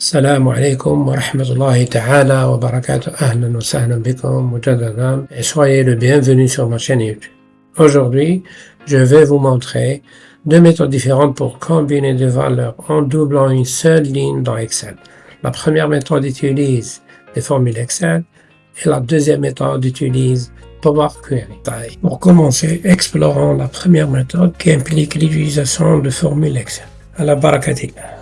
السلام عليكم ورحمة الله تعالى وبركاته أهلا وسهلا بكم مجددا et soyez le bienvenu sur ma chaîne YouTube. Aujourd'hui, je vais vous montrer deux méthodes différentes pour combiner des valeurs en doublant une seule ligne dans Excel. La première méthode utilise des formules Excel et la deuxième méthode utilise Power Query. Pour commencer, explorons la première méthode qui implique l'utilisation de formules Excel. À la barakatillah.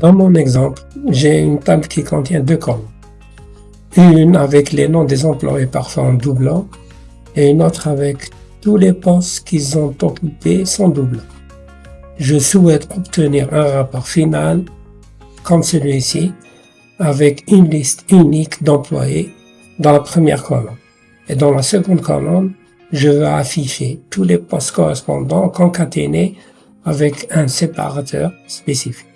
Dans mon exemple, j'ai une table qui contient deux colonnes. Une avec les noms des employés parfois en doublant et une autre avec tous les postes qu'ils ont occupés sans doublant. Je souhaite obtenir un rapport final comme celui-ci avec une liste unique d'employés dans la première colonne. Et dans la seconde colonne, je vais afficher tous les postes correspondants concaténés avec un séparateur spécifique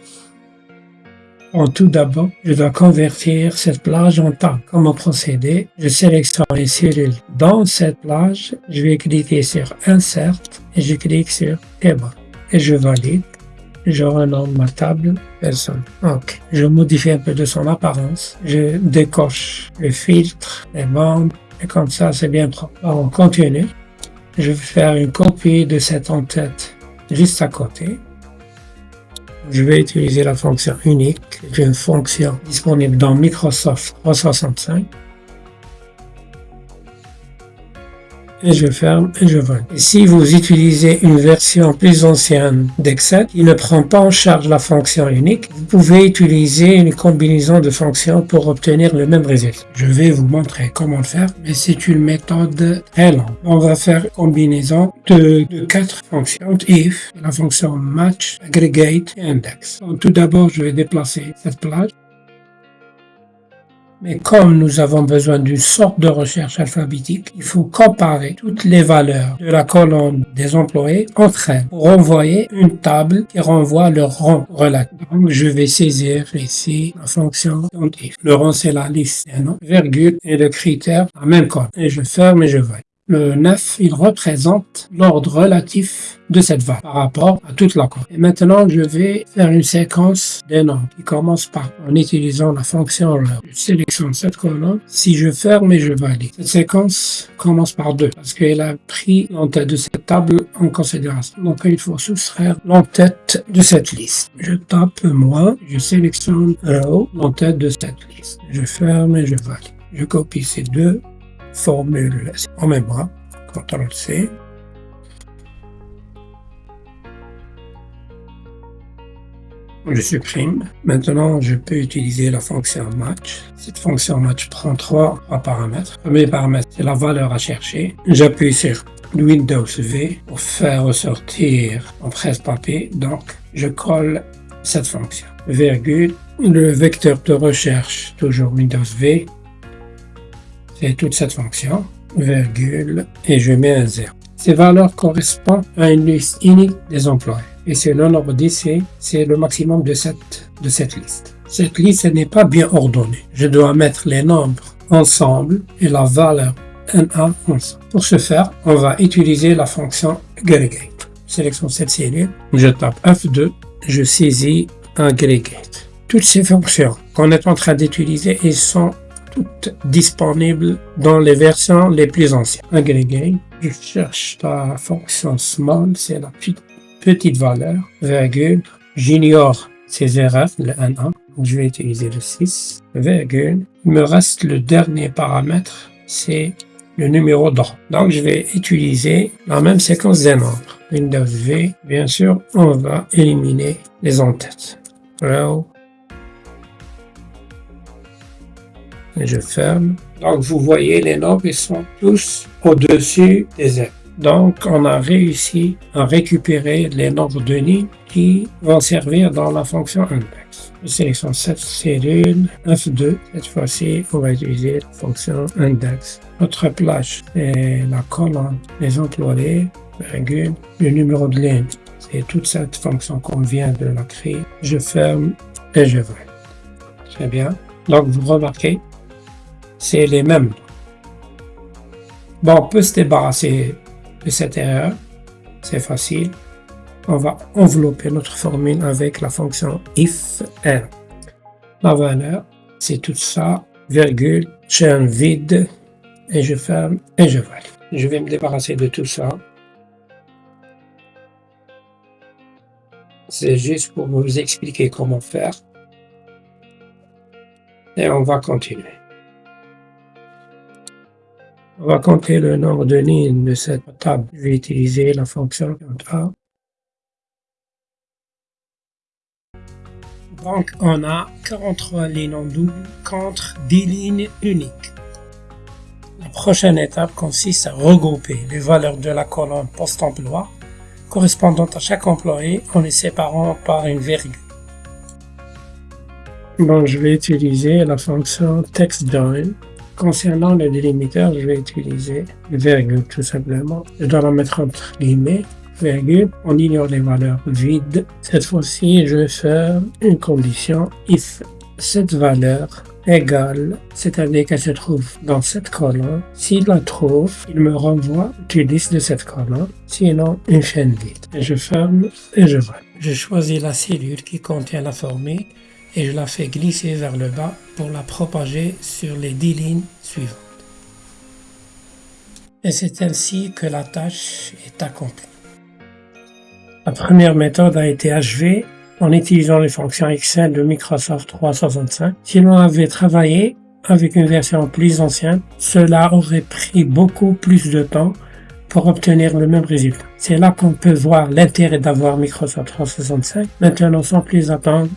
tout d'abord, je dois convertir cette plage en table. Comment procéder? Je sélectionne les cellules. Dans cette plage, je vais cliquer sur Insert et je clique sur Table et je valide. Je renomme ma table personne. Ok. Je modifie un peu de son apparence. Je décoche le filtre, les bandes et comme ça c'est bien propre. On continue. Je vais faire une copie de cette en-tête juste à côté je vais utiliser la fonction unique, qui est une fonction disponible dans Microsoft 365. Et je ferme et je valide. Et si vous utilisez une version plus ancienne d'Excel qui ne prend pas en charge la fonction unique, vous pouvez utiliser une combinaison de fonctions pour obtenir le même résultat. Je vais vous montrer comment le faire, mais c'est une méthode très lente. On va faire combinaison de, quatre fonctions, if, la fonction match, aggregate et index. Tout d'abord, je vais déplacer cette plage mais comme nous avons besoin d'une sorte de recherche alphabétique, il faut comparer toutes les valeurs de la colonne des employés entre elles pour envoyer une table qui renvoie leur rang relatif. Donc, je vais saisir ici la fonction. Le rang, c'est la liste des noms, virgule et le critère, la même colonne. Et je ferme et je vais. Le 9, il représente l'ordre relatif de cette valeur par rapport à toute la colonne. Et maintenant, je vais faire une séquence des noms qui commence par en utilisant la fonction row. Je sélectionne cette colonne. Si je ferme et je valide, cette séquence commence par 2 parce qu'elle a pris l'entête de cette table en considération. Donc, il faut soustraire l'entête de cette liste. Je tape moins, je sélectionne row, l'entête de cette liste. Je ferme et je valide. Je copie ces deux formule en mémoire, CTRL-C. Je supprime. Maintenant, je peux utiliser la fonction match. Cette fonction match prend trois, paramètres. Le premier paramètre, c'est la valeur à chercher. J'appuie sur Windows V pour faire ressortir en presse-papier. Donc, je colle cette fonction. Virgule, le vecteur de recherche, toujours Windows V, c'est toute cette fonction, virgule, et je mets un 0. Ces valeurs correspondent à une liste unique des employés. Et le nombre d'ici, c'est le maximum de cette, de cette liste. Cette liste n'est pas bien ordonnée. Je dois mettre les nombres ensemble et la valeur NA ensemble. Pour ce faire, on va utiliser la fonction aggregate. Sélectionne cette cellule, je tape F2, je saisis aggregate. Toutes ces fonctions qu'on est en train d'utiliser, elles sont toutes disponibles dans les versions les plus anciennes. Agrégé, je cherche la fonction small, c'est la petite, valeur, virgule, j'ignore ces erreurs, le 1, je vais utiliser le 6, virgule, il me reste le dernier paramètre, c'est le numéro d'ordre. Donc je vais utiliser la même séquence des nombres. Windows V, bien sûr, on va éliminer les en-têtes je ferme. Donc vous voyez les nombres ils sont tous au-dessus des ailes. Donc on a réussi à récupérer les nombres de lignes qui vont servir dans la fonction index. Je sélectionne cette cellule F2. Cette fois-ci, on va utiliser la fonction index. Notre plage est la colonne des employés, virgule, le numéro de ligne. C'est toute cette fonction qu'on vient de la créer. Je ferme et je vais. Très bien. Donc vous remarquez c'est les mêmes. Bon, on peut se débarrasser de cette erreur c'est facile. On va envelopper notre formule avec la fonction if n. La valeur, c'est tout ça, virgule, chaîne vide, et je ferme et je valide. Je vais me débarrasser de tout ça. C'est juste pour vous expliquer comment faire. Et on va continuer. Va compter le nombre de lignes de cette table. Je vais utiliser la fonction A. Donc, on a 43 lignes en double contre 10 lignes uniques. La prochaine étape consiste à regrouper les valeurs de la colonne post-emploi correspondantes à chaque employé en les séparant par une virgule. Donc, je vais utiliser la fonction textJoin. Concernant le délimitateur, je vais utiliser virgule tout simplement. Je dois la mettre entre guillemets virgule, on ignore les valeurs vides. Cette fois-ci, je vais faire une condition if cette valeur égale, c'est-à-dire qu'elle se trouve dans cette colonne. S'il la trouve, il me renvoie liste de cette colonne, sinon une chaîne vide. je ferme et je vois. Je choisis la cellule qui contient la formule et je la fais glisser vers le bas pour la propager sur les 10 lignes suivantes. Et c'est ainsi que la tâche est accomplie. La première méthode a été achevée en utilisant les fonctions Excel de Microsoft 365. Si l'on avait travaillé avec une version plus ancienne, cela aurait pris beaucoup plus de temps pour obtenir le même résultat. C'est là qu'on peut voir l'intérêt d'avoir Microsoft 365. Maintenant, sans plus attendre,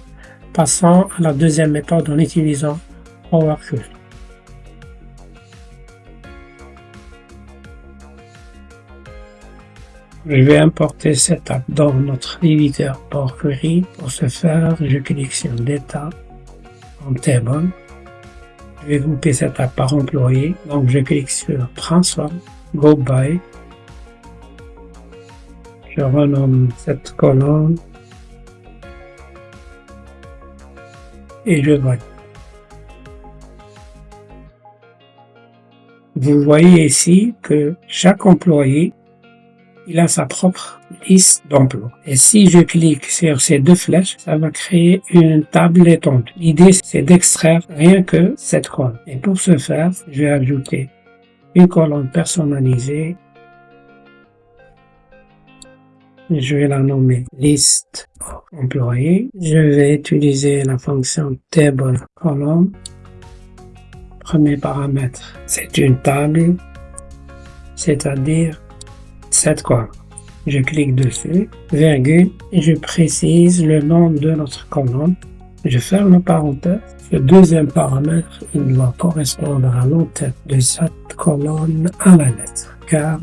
passons à la deuxième méthode en utilisant Power Je vais importer cette app dans notre éditeur Power Query. Pour ce faire, je clique sur Data en Table. Je vais grouper cette app par employé. Donc, je clique sur Transform, Go By. Je renomme cette colonne et je valide. Vous voyez ici que chaque employé il a sa propre liste d'emplois. Et si je clique sur ces deux flèches, ça va créer une table étendue. L'idée, c'est d'extraire rien que cette colonne. Et pour ce faire, je vais ajouter une colonne personnalisée. Je vais la nommer liste employés. Je vais utiliser la fonction table column. Premier paramètre, c'est une table, c'est-à-dire cette colonne. Je clique dessus, virgule, et je précise le nom de notre colonne. Je ferme la parenthèse. Le deuxième paramètre, il doit correspondre à l'entête de cette colonne à la lettre, car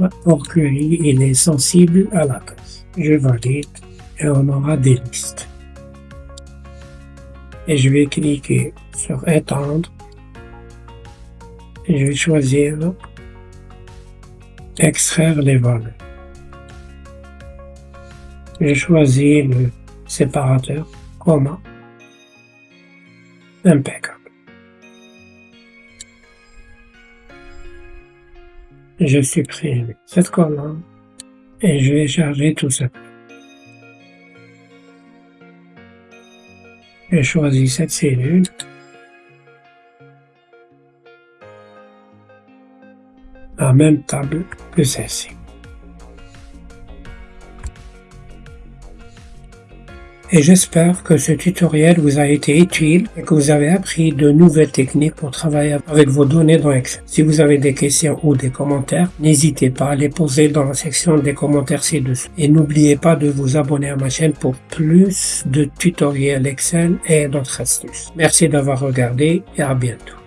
query, il est sensible à la case. Je valide et on aura des listes. Et je vais cliquer sur étendre et je vais choisir extraire les valeurs. J'ai choisi le séparateur commun impeccable. Je supprime cette colonne et je vais charger tout ça. Je choisis cette cellule la même table que celle-ci. Et j'espère que ce tutoriel vous a été utile et que vous avez appris de nouvelles techniques pour travailler avec vos données dans Excel. Si vous avez des questions ou des commentaires, n'hésitez pas à les poser dans la section des commentaires ci-dessous. Et n'oubliez pas de vous abonner à ma chaîne pour plus de tutoriels Excel et d'autres astuces. Merci d'avoir regardé et à bientôt.